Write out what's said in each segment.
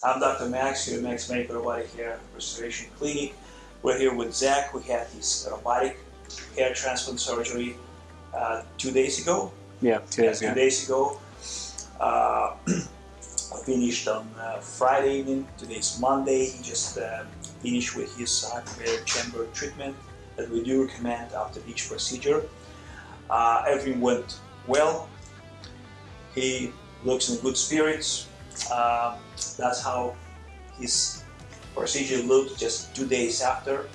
I'm Dr. Max here at Max Medical Robotic Hair Restoration Clinic. We're here with Zach We had his robotic hair transplant surgery uh, two days ago. Yeah, two days ago. Two days ago. Uh, finished on uh, Friday evening. Today's Monday. He just uh, finished with his hyperbaric chamber treatment that we do recommend after each procedure. Uh, everything went well. He looks in good spirits. Uh, that's how his procedure looked just two days after.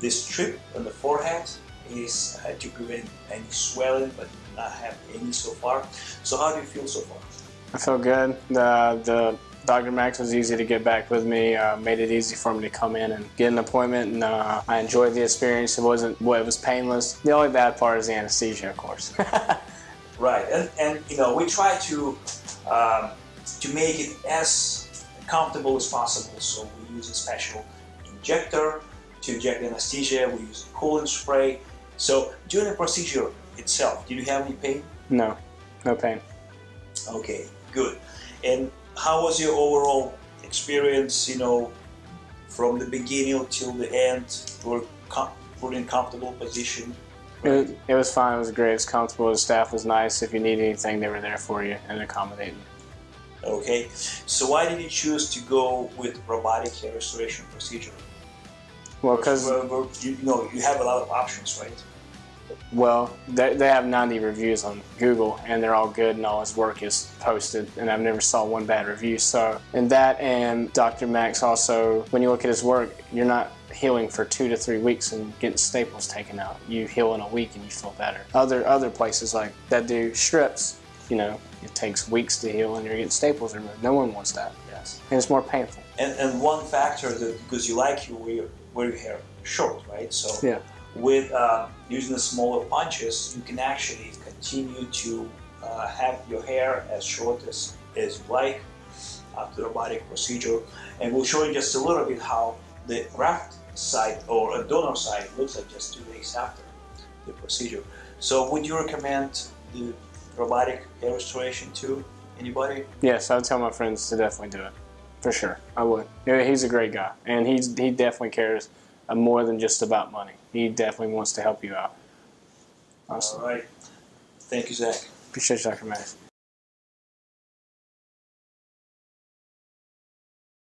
This strip on the forehead is uh, to prevent any swelling, but not have any so far. So how do you feel so far? I feel good. The the Dr. Max was easy to get back with me. Uh, made it easy for me to come in and get an appointment, and uh, I enjoyed the experience. It wasn't well, it was painless. The only bad part is the anesthesia, of course. Right, and, and you know we try to um, to make it as comfortable as possible. So we use a special injector to inject anesthesia. We use a cooling spray. So during the procedure itself, did you have any pain? no, no pain. Okay, good. And how was your overall experience? You know, from the beginning till the end, were com- put in comfortable position. It was, it was fine. It was great. It was comfortable. The staff was nice. If you need anything, they were there for you and accommodating. Okay, so why did you choose to go with robotic hair restoration procedure? Well, because you know you have a lot of options, right? Well, they, they have 90 reviews on Google, and they're all good, and all his work is posted, and I've never saw one bad review. So, and that and Dr. Max also, when you look at his work, you're not healing for two to three weeks and getting staples taken out. You heal in a week and you feel better. Other other places like that do strips, you know, it takes weeks to heal, and you're getting staples removed. No one wants that, Yes. and it's more painful. And and one factor that because you like you wear, wear your hair short, right? So Yeah. with uh, using the smaller punches, you can actually continue to uh, have your hair as short as, as you like after the robotic procedure. And we'll show you just a little bit how the graft side or a donor side looks like just two days after the procedure. So would you recommend the robotic hair restoration to anybody? Yes, I would tell my friends to definitely do it, for sure. I would. He's a great guy, and he's he definitely cares uh, more than just about money. He definitely wants to help you out. Awesome. All right. Thank you, Zach. Appreciate you, Dr. Max.